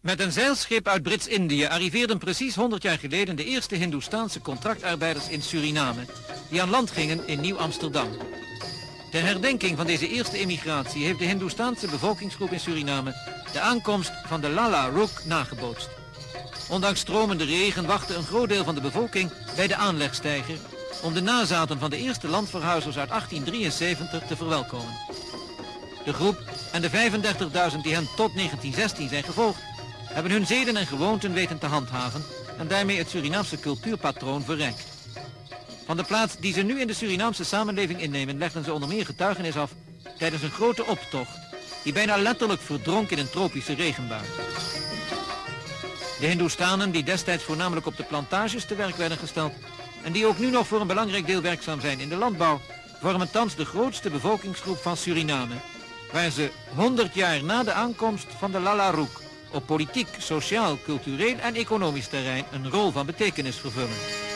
Met een zeilschip uit Brits-Indië arriveerden precies 100 jaar geleden de eerste Hindoestaanse contractarbeiders in Suriname, die aan land gingen in Nieuw-Amsterdam. Ter herdenking van deze eerste emigratie heeft de Hindoestaanse bevolkingsgroep in Suriname de aankomst van de Lala Rook nagebootst. Ondanks stromende regen wachtte een groot deel van de bevolking bij de aanlegstijger om de nazaten van de eerste landverhuizers uit 1873 te verwelkomen. De groep en de 35.000 die hen tot 1916 zijn gevolgd, hebben hun zeden en gewoonten weten te handhaven en daarmee het Surinaamse cultuurpatroon verrijkt. Van de plaats die ze nu in de Surinaamse samenleving innemen legden ze onder meer getuigenis af tijdens een grote optocht die bijna letterlijk verdronk in een tropische regenbui. De Hindoestanen die destijds voornamelijk op de plantages te werk werden gesteld en die ook nu nog voor een belangrijk deel werkzaam zijn in de landbouw, vormen thans de grootste bevolkingsgroep van Suriname, waar ze 100 jaar na de aankomst van de Lalaroek op politiek, sociaal, cultureel en economisch terrein een rol van betekenis vervullen.